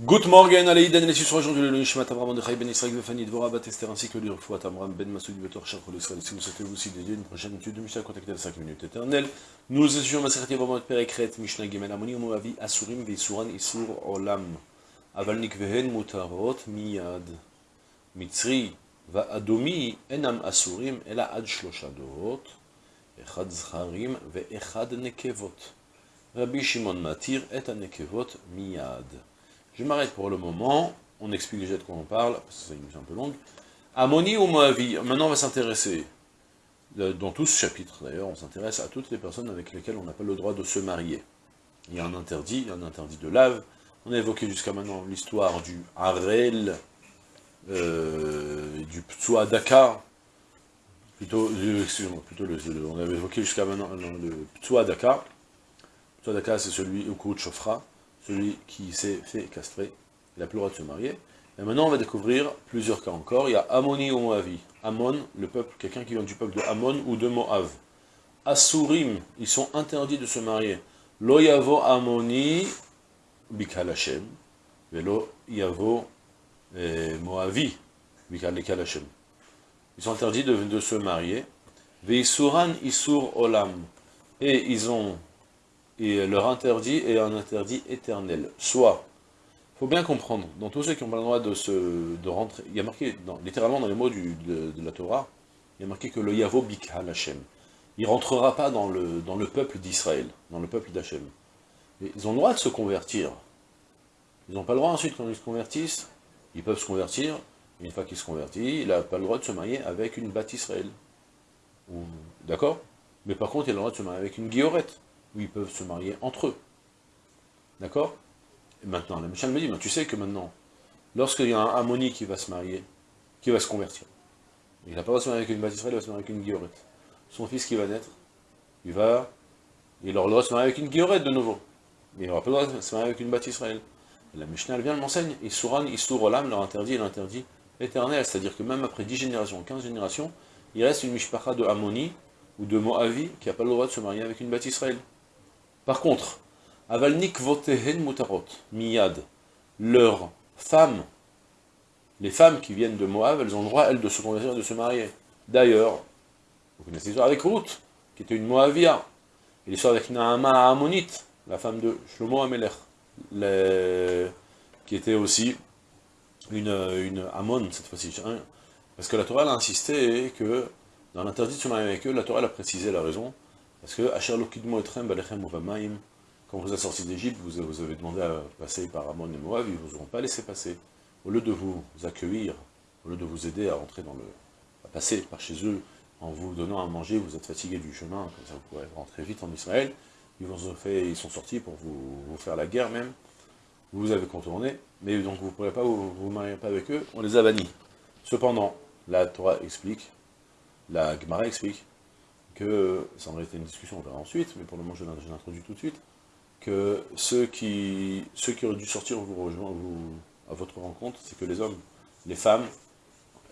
Good morning, Aleïden, les suisses aujourd'hui le Nishmat Avram Mordechai Ben Israël Vefani Dvora Bat Esther ainsi que l'Irfouat Amram Ben Masoud Betor Shachol Israël. Si vous souhaitez vous aussi dédier une prochaine étude de Mishnah, contactez les 5 minutes éternelles. Nous étudions Maseret Yevamot Perekret Mishnah Gimel Amoni Moavi Asurim Veisuran Isur Olam Aval Nikvehen Mutarot Miyad Mitzri Va'adomi Enam Asurim Ela Ad Shloshadot Echad Zcharim Ve'echad Nekevot Rabbi Shimon Matir Et Nekevot Miyad je m'arrête pour le moment, on explique déjà de quoi on parle, parce que c'est une un peu longue. Ammoni ou Moavi, maintenant on va s'intéresser, dans tout ce chapitre d'ailleurs, on s'intéresse à toutes les personnes avec lesquelles on n'a pas le droit de se marier. Il y a un interdit, il y a un interdit de lave, on a évoqué jusqu'à maintenant l'histoire du Harel, euh, du Ptsuadaka, plutôt, euh, excusez-moi, plutôt le, on avait évoqué jusqu'à maintenant le Ptsuadaka, Ptsuadaka c'est celui au coup de Chofra, celui qui s'est fait castrer, il n'a plus le droit de se marier. Et maintenant, on va découvrir plusieurs cas encore. Il y a Ammoni ou Moavi. Ammon, le peuple, quelqu'un qui vient du peuple de Ammon ou de Moav. Asurim, ils sont interdits de se marier. Lo yavo Ammoni bikal Hashem. Velo yavo eh, Moavi bikal Hashem. Ils sont interdits de, de se marier. Veisuran isur olam. Et ils ont et leur interdit est un interdit éternel. Soit, il faut bien comprendre, dans tous ceux qui n'ont pas le droit de, se, de rentrer, il y a marqué, littéralement dans les mots du, de, la Torah, il y a marqué que le Yavo Bikha Hashem, il ne rentrera pas dans le, dans le peuple d'Israël, dans le peuple d'Hachem. Ils ont le droit de se convertir. Ils n'ont pas le droit ensuite, quand ils se convertissent, ils peuvent se convertir, une fois qu'ils se convertissent, il n'a pas le droit de se marier avec une batte Israël. D'accord? Mais par contre, il a le droit de se marier avec une guillorette ils peuvent se marier entre eux. D'accord? Et maintenant, la Michel me dit, tu sais que maintenant, lorsqu'il y a un Ammoni qui va se marier, qui va se convertir, il n'a pas le droit de se marier avec une bâtisserie, il va se marier avec une guillorette. Son fils qui va naître, il va, il aura le droit de se marier avec une guillorette de nouveau. Mais il n'aura pas le droit de se marier avec une bâtisserie. La Mishnah, vient, elle m'enseigne, Isuran, Isur Olam, leur interdit, l'interdit éternel, c'est-à-dire que même après 10 générations, 15 générations, il reste une Mishpacha de Ammoni ou de Moavi qui n'a pas le droit de se marier avec une bâtisse Israël. Par contre, Avalnik votehen mutarot, miyad, leurs femmes, les femmes qui viennent de Moab, elles ont le droit, elles, de se convertir et de se marier. D'ailleurs, vous connaissez l'histoire avec Ruth, qui était une Moavia, et l'histoire avec Naama Ammonite, la femme de Shlomo Amelech, qui était aussi une, une cette fois-ci. Hein. Parce que la Torah a insisté que, dans l'interdit de se marier avec eux, la Torah a précisé la raison, parce que, quand vous êtes sorti d'Égypte, vous, vous, avez demandé à passer par Amon et Moab, ils ne vous auront pas laissé passer. Au lieu de vous accueillir, au lieu de vous aider à rentrer dans le... à passer par chez eux, en vous donnant à manger, vous êtes fatigué du chemin, comme ça vous pourrez rentrer vite en Israël, ils, vous ont fait, ils sont sortis pour vous, faire la guerre même, vous avez contourné, mais donc vous ne pourrez pas vous, vous marier pas avec eux, on les a bannis. Cependant, la Torah explique, la Gemara explique, que, ça aurait été une discussion, on verra ensuite, mais pour le moment je l'introduis tout de suite, que ceux qui, ceux qui auraient dû sortir vous rejoindre vous, à votre rencontre, c'est que les hommes, les femmes,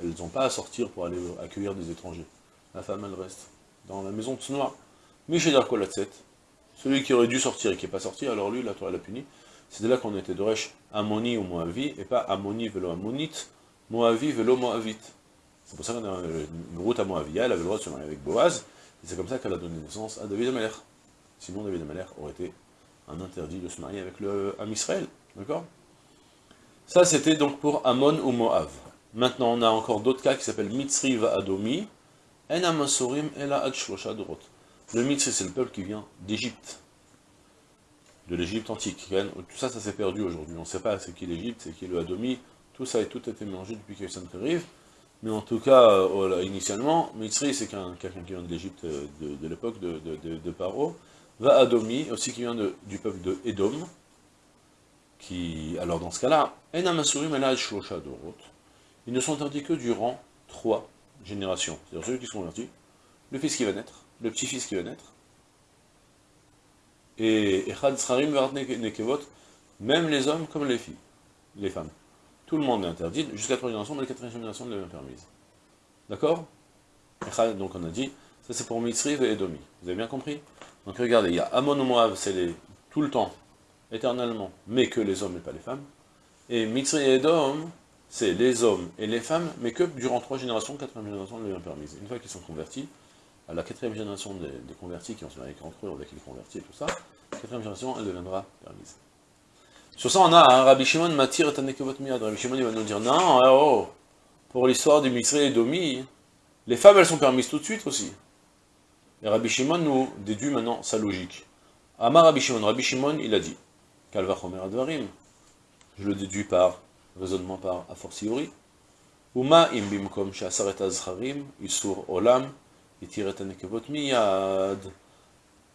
elles n'ont pas à sortir pour aller accueillir des étrangers. La femme, elle reste dans la maison de Tsnoa. Michel Kolatset, celui qui aurait dû sortir et qui n'est pas sorti, alors lui, la Torah l'a puni. C'est de là qu'on était Doresh Ammoni ou Moavi, et pas Ammoni velo Ammonite, Moavi velo Moavit. C'est pour ça qu'on a une route à Moavia, elle avait le droit de se marier avec Boaz, et c'est comme ça qu'elle a donné naissance à David Amalek. Sinon, David Amalek aurait été un interdit de se marier avec le Am Israël. D'accord? Ça, c'était donc pour Ammon ou Moav. Maintenant, on a encore d'autres cas qui s'appellent Mitzri va Adomi, En Amasorim Ela. Le Mitzri, c'est le peuple qui vient d'Égypte, de l'Égypte antique. Tout ça, ça s'est perdu aujourd'hui. On ne sait pas c'est qui l'Égypte, c'est qui le Adomi. Tout ça a tout été mélangé depuis que arrive. Mais en tout cas, euh, initialement, Mitzri, c'est quelqu'un qui vient de l'Égypte euh, de, l'époque de, de, Paro. Va Adomi, aussi qui vient du peuple de Edom. Qui, alors dans ce cas-là, ils ne sont interdits que durant trois générations. C'est-à-dire ceux qui sont convertis, le fils qui va naître, le petit-fils qui va naître, et Echad Nekevot, même les hommes comme les filles, les femmes. Tout le monde est interdit, jusqu'à la troisième génération, mais la quatrième génération l'est pas permise. D'accord? Donc on a dit, ça c'est pour Mitzri et Edomi. Vous avez bien compris? Donc regardez, il y a Amon ou Moab, c'est tout le temps, éternellement, mais que les hommes et pas les femmes. Et Mitzri et Edom, c'est les hommes et les femmes, mais que durant trois générations, quatrième génération, elle devient permise. Une fois qu'ils sont convertis, à la quatrième génération des, convertis qui ont se marié entre eux, avec les convertis et tout ça, quatrième génération, elle deviendra permise. Sur ça, on a un Rabbi Shimon Matir et Tanekevot Miyad. Rabbi Shimon, il va nous dire, non, eh oh, pour l'histoire du Mitzri et Domi, les femmes, elles sont permises tout de suite aussi. Et Rabbi Shimon nous déduit maintenant sa logique. Amar Rabbi Shimon, Rabbi Shimon, il a dit, Kalva Chomer Advarim, je le déduis par raisonnement par a fortiori, Uma im bimkom shasaret azcharim, isur olam, miyad.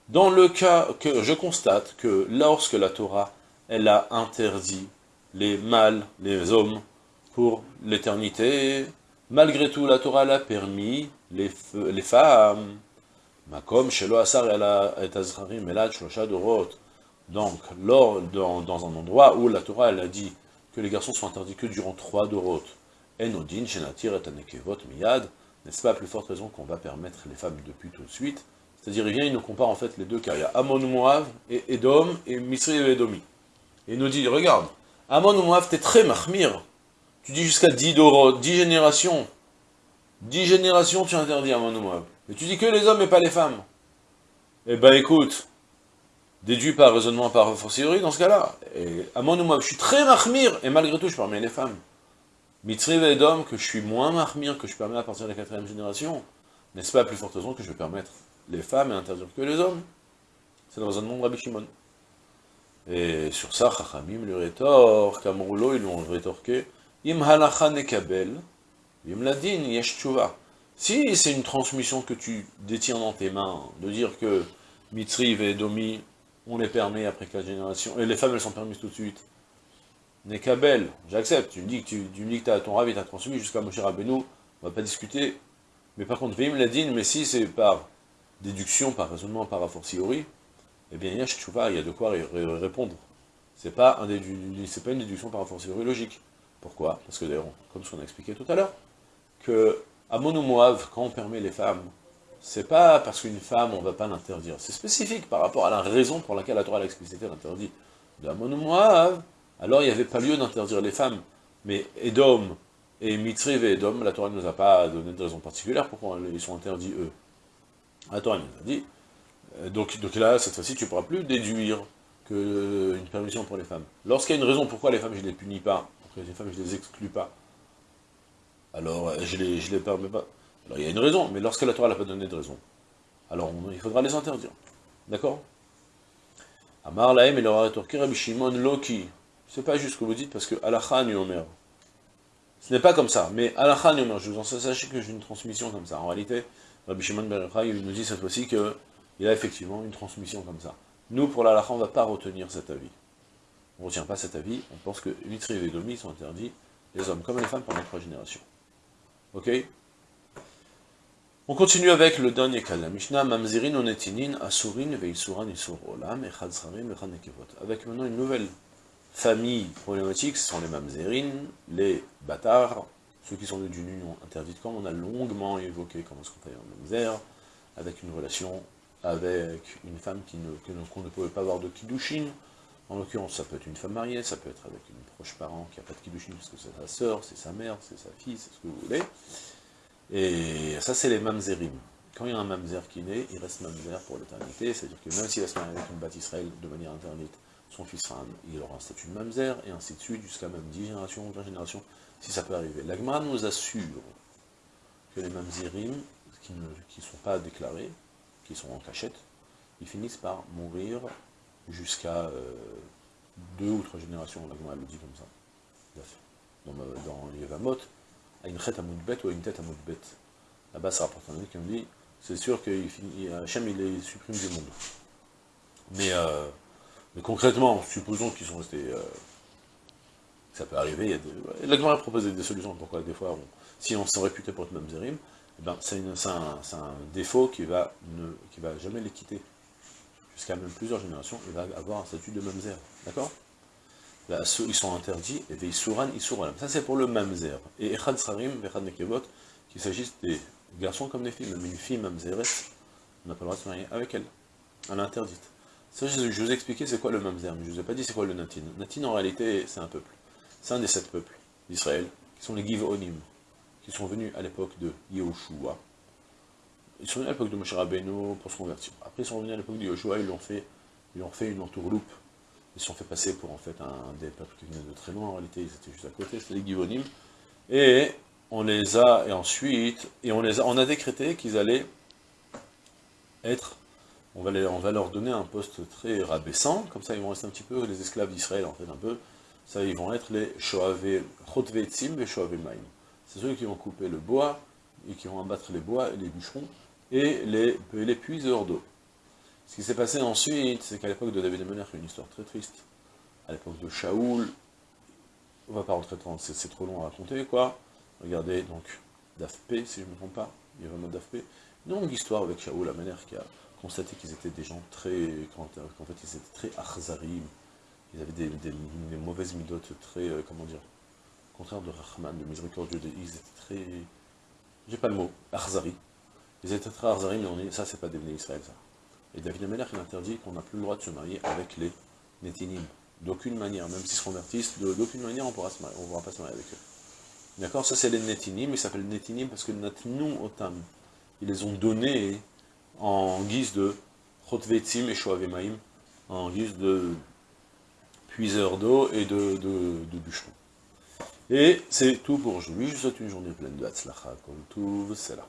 Dans le cas que je constate que lorsque la Torah, elle a interdit les mâles, les hommes, pour l'éternité, malgré tout la Torah l'a permis les, les femmes. Makom shelo asar et azcharim elad shlosha dorot. Donc, lors, dans, un endroit où la Torah elle a dit que les garçons sont interdits que durant trois dorot, enodin shenatir et miyad, n'est-ce pas à plus forte raison qu'on va permettre les femmes depuis tout de suite? C'est-à-dire, il vient, il nous compare en fait les deux cas. Il y a Amon Moav et Edom, et Misri et Edomi. Il nous dit, regarde, Amon Moav, t'es très mahmir. Tu dis jusqu'à 10 dorot, 10 générations. 10 générations, tu interdis Amon Moav. Mais tu dis que les hommes et pas les femmes. Eh ben écoute, déduit par raisonnement par fortiori dans ce cas-là. Amon Moav, je suis très mahmir, et malgré tout, je permets les femmes. Mitzri et Edom, que je suis moins mahmir, que je permets à partir de la quatrième génération, n'est-ce pas plus forte raison que je vais permettre les femmes et interdire que les hommes? C'est dans un monde Rabbi Shimon. Et sur ça, Chachamim lui rétorque, Kamroulo, ils lui ont rétorqué, Im halacha nekabel, im ladin yesh Si c'est une transmission que tu détiens dans tes mains, de dire que Mitzri et Edomi, on les permet après quatre générations, et les femmes elles sont permises tout de suite, Nekabel, j'accepte, tu me dis que tu, tu me dis que as, ton rave t'a transmis jusqu'à Moshe Rabbeinu, on va pas discuter. Mais par contre, Veim Ladin, mais si c'est par déduction, par raisonnement, par a fortiori, eh bien, Yash il y a de quoi répondre. C'est pas, pas une déduction par a fortiori logique. Pourquoi? Parce que d'ailleurs, comme ce qu'on a expliqué tout à l'heure, que à Moav, quand on permet les femmes, c'est pas parce qu'une femme, on va pas l'interdire. C'est spécifique par rapport à la raison pour laquelle la Torah a explicité l'interdit de Amon Moav, alors il n'y avait pas lieu d'interdire les femmes. Mais Edom et Mitzriv et Edom, la Torah ne nous a pas donné de raison particulière pourquoi ils sont interdits eux. La Torah nous a dit, donc, donc là, cette fois-ci, tu ne pourras plus déduire qu'une euh, permission pour les femmes. Lorsqu'il y a une raison pourquoi les femmes, je ne les punis pas, pourquoi les femmes, je ne les exclus pas, alors euh, je ne les, permets pas. Alors il y a une raison, mais lorsque la Torah n'a pas donné de raison, alors il faudra les interdire. D'accord? Amar Lahem et leur rétorqué Rabbi Shimon Loki, c'est pas juste ce que vous dites, parce que Alachan Yomer. Ce n'est pas comme ça, mais Alachan Yomer, je vous en sachez que j'ai une transmission comme ça. En réalité, Rabbi Shimon Ben nous dit cette fois-ci qu'il a effectivement une transmission comme ça. Nous, pour l'Alachan, on ne va pas retenir cet avis. On ne retient pas cet avis, on pense que Vitri et Domi sont interdits, les hommes comme les femmes, pendant trois générations. Ok? On continue avec le dernier cas de la Mishnah, Mamzirin onetinin asurin veisuran isur olam echad Avec maintenant une nouvelle familles problématiques, ce sont les mamzérines, les bâtards, ceux qui sont d'une union interdite, comme on a longuement évoqué comment se comparer un mamzer, avec une relation avec une femme qu'on ne, ne, pouvait pas avoir de kiddushin, en l'occurrence ça peut être une femme mariée, ça peut être avec une proche parent qui n'a pas de kiddushin parce que c'est sa sœur, c'est sa mère, c'est sa fille, c'est ce que vous voulez, et ça c'est les mamzerim. Quand il y a un mamzer qui naît, il reste mamzer pour l'éternité, c'est-à-dire que même s'il va se marier avec une bâtisse Israël de manière interdite, son fils sera, il aura un statut de mamzer, et ainsi de suite, jusqu'à même 10 générations, 20 générations, si ça peut arriver. L'Agmara nous assure que les mamzerim, qui ne sont pas déclarés, qui sont en cachette, ils finissent par mourir jusqu'à euh, deux ou trois générations, le dit comme ça. Dans, dans Yevamot, à une tête à bête ou à une tête à bête. Là-bas, ça rapporte un avis qui me dit, c'est sûr que Hachem, il les supprime du monde. Mais euh, concrètement, supposons qu'ils sont restés... Euh, ça peut arriver, il y a des... Propose des solutions, pourquoi des fois, si on s'en réputé pour être mamzerim, eh ben, c'est un, défaut qui va, ne, qui va jamais les quitter. Jusqu'à même plusieurs générations, il va avoir un statut de mamzer. D'accord? Ils sont interdits, et Veisuran, Isuran. Ça c'est pour le mamzer. Et Echad Sarim, Echad Nekevot, qu'il s'agisse des garçons comme des filles. Même une fille mamzeret, on n'a pas le droit de se marier avec elle. Elle est interdite. Ça, je, vous ai expliqué c'est quoi le mamzer, mais je ne vous ai pas dit c'est quoi le natin. Natin, en réalité, c'est un peuple. c'est un des sept peuples d'Israël, qui sont les Givonim, qui sont venus à l'époque de Yehoshua. Ils sont venus à l'époque de Moshe Rabbeinu pour se convertir. Après, ils sont venus à l'époque de Yehoshua, ils ont fait, ils ont fait une entourloupe. Ils se sont fait passer pour en fait un des peuples qui venaient de très loin, en réalité, ils étaient juste à côté, c'était les Givonim. Et on les a, et ensuite, et on les a, on a décrété qu'ils allaient être, on va, on va leur donner un poste très rabaissant, comme ça ils vont rester un petit peu les esclaves d'Israël, en fait, un peu, ça ils vont être les Shoave, Chotvetzim et Shoave Maim. C'est ceux qui vont couper le bois, et qui vont abattre les bois, et les bûcherons, et les, les puiseurs d'eau. Ce qui s'est passé ensuite, c'est qu'à l'époque de David et a une histoire très triste. À l'époque de Shaoul, on va pas rentrer dans, c'est trop long à raconter, quoi. Regardez, donc, Dafp, si je ne me trompe pas, il y a vraiment Dafp. Une longue histoire avec Shaoul, la manière qui a constaté qu'ils étaient des gens très, qu'en fait, ils étaient très achzarim, ils avaient des, mauvaises midotes très, euh, comment dire, contraire de Rahman, de miséricordieux, ils étaient très, j'ai pas le mot, achzari. Ils étaient très achzari, mais on est, ça c'est pas des Israël, ça. Et David Ameller, il interdit qu'on n'a plus le droit de se marier avec les Netinim. D'aucune manière, même s'ils se convertissent, d'aucune manière on ne pourra pas se marier avec eux. D'accord? Ça, c'est les Netinim, ils s'appellent Netinim parce que Natnu Otam, ils les ont donnés en guise de Chotvetzim et Shoavemaim, en guise de puiseurs d'eau et de, de, bûcherons. Et c'est tout pour aujourd'hui. Je vous souhaite une journée pleine de Hatzlacha, comme tout, c'est là.